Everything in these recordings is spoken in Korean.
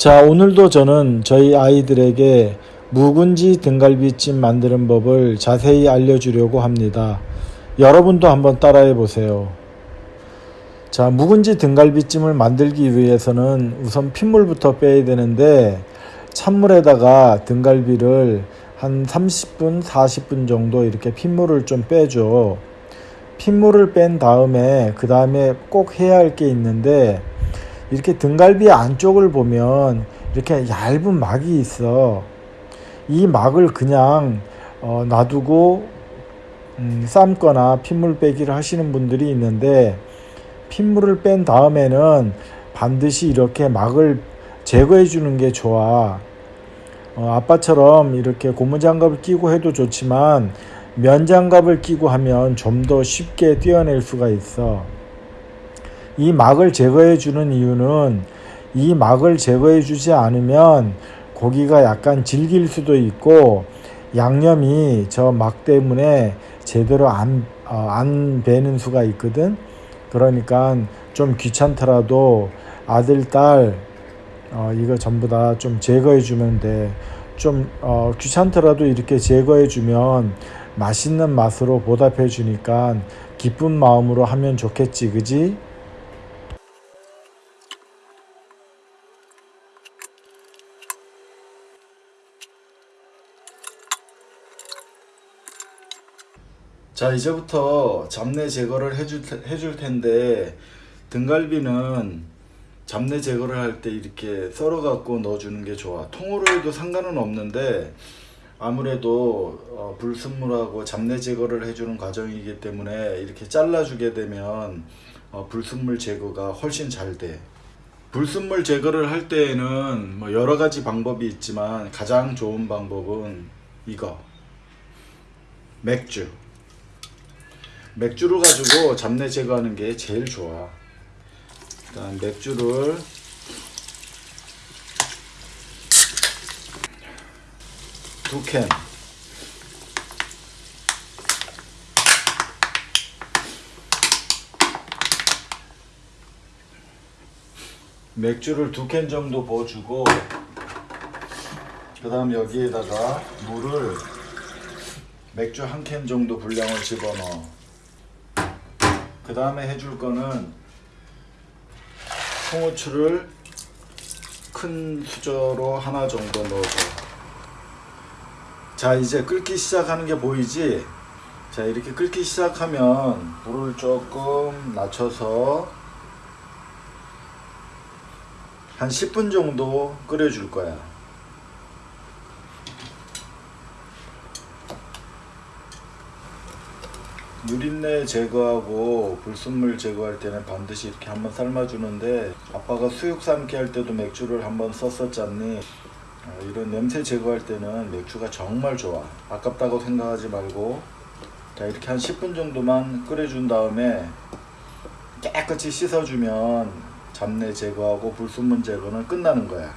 자, 오늘도 저는 저희 아이들에게 묵은지 등갈비찜 만드는 법을 자세히 알려주려고 합니다. 여러분도 한번 따라해 보세요. 자, 묵은지 등갈비찜을 만들기 위해서는 우선 핏물부터 빼야 되는데 찬물에다가 등갈비를 한 30분, 40분 정도 이렇게 핏물을 좀 빼줘. 핏물을 뺀 다음에 그 다음에 꼭 해야 할 게 있는데 이렇게 등갈비 안쪽을 보면 이렇게 얇은 막이 있어. 이 막을 그냥 어, 놔두고 음, 삶거나 핏물 빼기를 하시는 분들이 있는데 핏물을 뺀 다음에는 반드시 이렇게 막을 제거해 주는 게 좋아. 어, 아빠처럼 이렇게 고무장갑을 끼고 해도 좋지만 면장갑을 끼고 하면 좀 더 쉽게 떼어낼 수가 있어. 이 막을 제거해 주는 이유는 이 막을 제거해 주지 않으면 고기가 약간 질길 수도 있고 양념이 저 막 때문에 제대로 안, 어, 안 배는 수가 있거든. 그러니까 좀 귀찮더라도 아들, 딸, 어, 이거 전부 다 좀 제거해 주면 돼. 좀 어, 귀찮더라도 이렇게 제거해 주면 맛있는 맛으로 보답해 주니까 기쁜 마음으로 하면 좋겠지, 그지? 자 이제부터 잡내 제거를 해줄, 테- 해줄 텐데 등갈비는 잡내 제거를 할 때 이렇게 썰어 갖고 넣어주는 게 좋아. 통으로 해도 상관은 없는데 아무래도 어, 불순물하고 잡내 제거를 해주는 과정이기 때문에 이렇게 잘라주게 되면 어, 불순물 제거가 훨씬 잘 돼. 불순물 제거를 할 때에는 뭐 여러 가지 방법이 있지만 가장 좋은 방법은 이거. 맥주 맥주를 가지고 잡내 제거하는 게 제일 좋아. 일단 맥주를 두 캔. 맥주를 두 캔 정도 부어주고 그 다음 여기에다가 물을 맥주 한 캔 정도 분량을 집어넣어 그 다음에 해줄 거는 홍후추를 큰 수저로 하나 정도 넣어줘. 자 이제 끓기 시작하는 게 보이지? 자 이렇게 끓기 시작하면 불을 조금 낮춰서 한 10분 정도 끓여줄 거야 누린내 제거하고 불순물 제거할 때는 반드시 이렇게 한번 삶아주는데 아빠가 수육 삶기 할 때도 맥주를 한번 썼었잖니. 어, 이런 냄새 제거할 때는 맥주가 정말 좋아. 아깝다고 생각하지 말고. 자 이렇게 한 10분 정도만 끓여준 다음에 깨끗이 씻어주면 잡내 제거하고 불순물 제거는 끝나는 거야.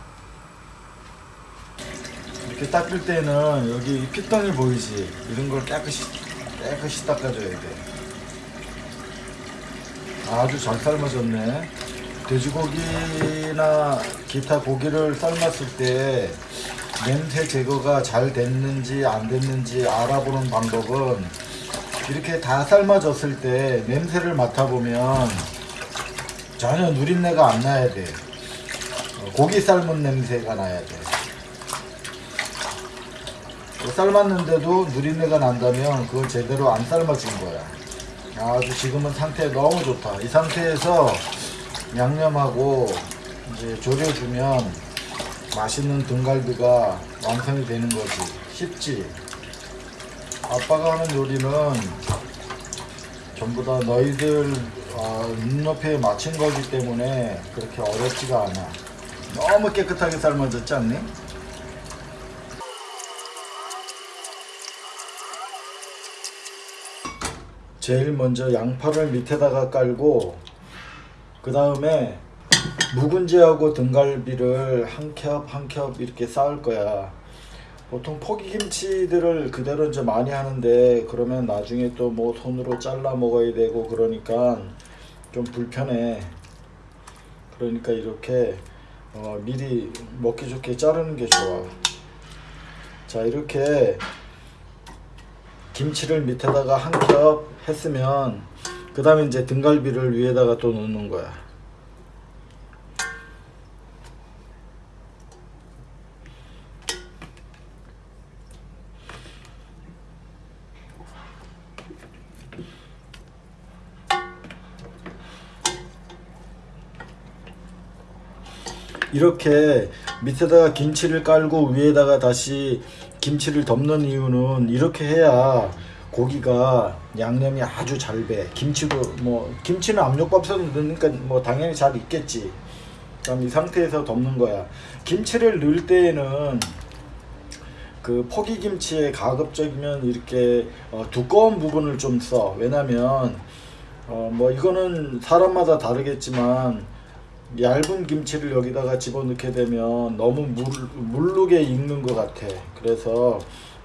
이렇게 닦을 때는 여기 핏덩이 보이지? 이런 걸 깨끗이 깨끗이 닦아줘야 돼. 아주 잘 삶아졌네. 돼지고기나 기타 고기를 삶았을 때 냄새 제거가 잘 됐는지 안 됐는지 알아보는 방법은 이렇게 다 삶아졌을 때 냄새를 맡아보면 전혀 누린내가 안 나야 돼. 어, 고기 삶은 냄새가 나야 돼. 삶았는데도 누린내가 난다면 그건 제대로 안 삶아진 거야. 아주 지금은 상태 너무 좋다. 이 상태에서 양념하고 이제 졸여주면 맛있는 등갈비가 완성이 되는 거지. 쉽지. 아빠가 하는 요리는 전부 다 너희들 어, 눈높이에 맞춘 거기 때문에 그렇게 어렵지가 않아. 너무 깨끗하게 삶아졌지 않니? 제일 먼저 양파를 밑에다가 깔고 그 다음에 묵은지하고 등갈비를 한 겹 한 겹 이렇게 쌓을 거야. 보통 포기김치들을 그대로 이제 많이 하는데 그러면 나중에 또 뭐 손으로 잘라 먹어야 되고 그러니까 좀 불편해. 그러니까 이렇게 어, 미리 먹기 좋게 자르는 게 좋아. 자 이렇게 김치를 밑에다가 한 겹 했으면 그 다음에 이제 등갈비를 위에다가 또 넣는 거야. 이렇게 밑에다가 김치를 깔고 위에다가 다시 김치를 덮는 이유는 이렇게 해야 고기가 양념이 아주 잘 배. 김치도 뭐 김치는 압력밥솥에 넣으니까 뭐 당연히 잘 익겠지. 그럼 이 상태에서 덮는 거야. 김치를 넣을 때에는 그 포기 김치에 가급적이면 이렇게 어, 두꺼운 부분을 좀 써. 왜냐면 어, 뭐 이거는 사람마다 다르겠지만 얇은 김치를 여기다가 집어넣게 되면 너무 물, 물르게 익는 것 같아. 그래서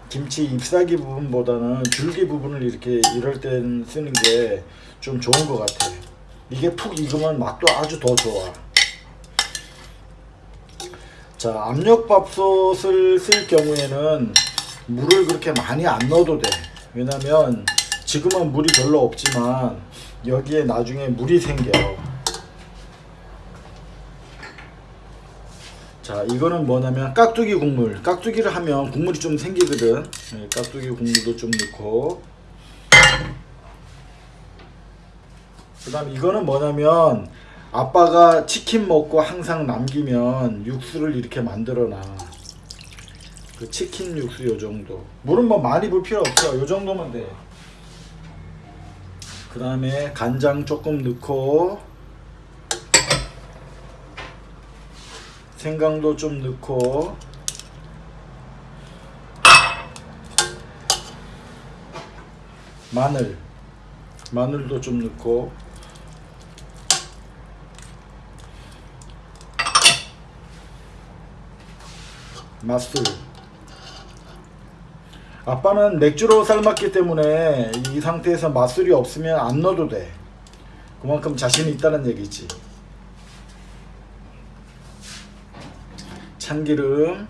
김치 잎사귀 부분보다는 줄기 부분을 이렇게 이럴 땐 쓰는 게 좀 좋은 것 같아. 이게 푹 익으면 맛도 아주 더 좋아. 자, 압력밥솥을 쓸 경우에는 물을 그렇게 많이 안 넣어도 돼. 왜냐면 지금은 물이 별로 없지만 여기에 나중에 물이 생겨. 자 이거는 뭐냐면 깍두기 국물. 깍두기를 하면 국물이 좀 생기거든. 네, 깍두기 국물도 좀 넣고. 그 다음 이거는 뭐냐면 아빠가 치킨 먹고 항상 남기면 육수를 이렇게 만들어 놔 그 치킨 육수 요 정도. 물은 뭐 많이 불 필요 없어. 요 정도면 돼그 다음에 간장 조금 넣고 생강도 좀 넣고. 마늘. 마늘도 좀 넣고. 맛술. 아빠는 맥주로 삶았기 때문에 이 상태에서 맛술이 없으면 안 넣어도 돼. 그만큼 자신이 있다는 얘기지 참기름.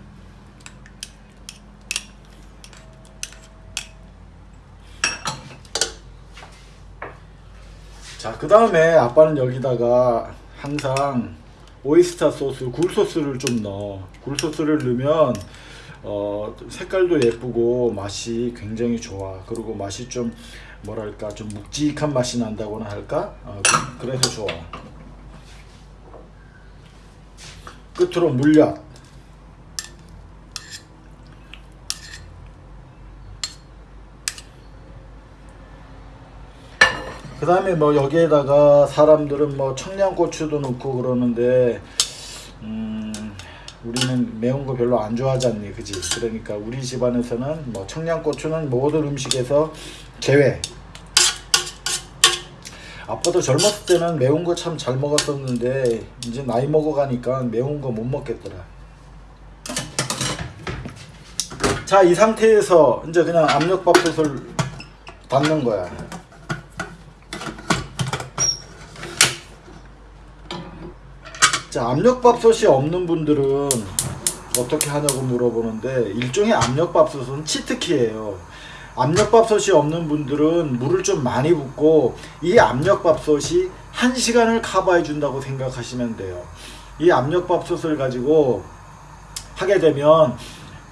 자 그 다음에 아빠는 여기다가 항상 오이스타 소스 굴소스를 좀 넣어. 굴소스를 넣으면 어, 색깔도 예쁘고 맛이 굉장히 좋아. 그리고 맛이 좀 뭐랄까 좀 묵직한 맛이 난다고나 할까? 어, 그, 그래서 좋아. 끝으로 물엿 그 다음에 뭐 여기에다가 사람들은 뭐 청양고추도 넣고 그러는데 음 우리는 매운 거 별로 안 좋아하지 않니? 그지? 그러니까 우리 집안에서는 뭐 청양고추는 모든 음식에서 제외. 아빠도 젊었을 때는 매운 거 참 잘 먹었었는데 이제 나이 먹어가니까 매운 거 못 먹겠더라. 자 이 상태에서 이제 그냥 압력밥솥을 닫는 거야 자 압력밥솥이 없는 분들은 어떻게 하냐고 물어보는데 일종의 압력밥솥은 치트키예요. 압력밥솥이 없는 분들은 물을 좀 많이 붓고 이 압력밥솥이 1시간을 커버해 준다고 생각하시면 돼요. 이 압력밥솥을 가지고 하게 되면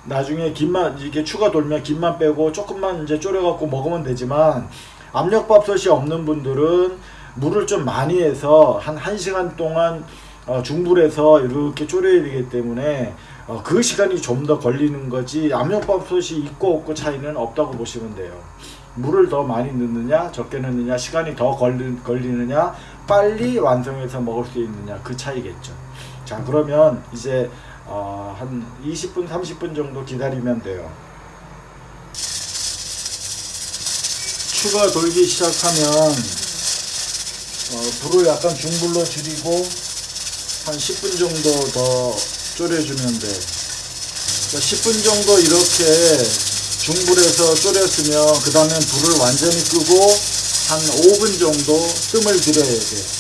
나중에 김만 이게 추가 돌면 김만 빼고 조금만 이제 졸여 갖고 먹으면 되지만 압력밥솥이 없는 분들은 물을 좀 많이 해서 한 1시간 동안 어, 중불에서 이렇게 졸여야 되기 때문에 어, 그 시간이 좀 더 걸리는 거지 압력밥솥이 있고 없고 차이는 없다고 보시면 돼요. 물을 더 많이 넣느냐 적게 넣느냐 시간이 더 걸리, 걸리느냐 빨리 완성해서 먹을 수 있느냐 그 차이겠죠. 자 그러면 이제 어, 한 20분 30분 정도 기다리면 돼요. 추가 돌기 시작하면 어, 불을 약간 중불로 줄이고 한 10분 정도 더 졸여주면 돼. 10분 정도 이렇게 중불에서 졸였으면 그 다음에 불을 완전히 끄고 한 5분 정도 뜸을 들여야 돼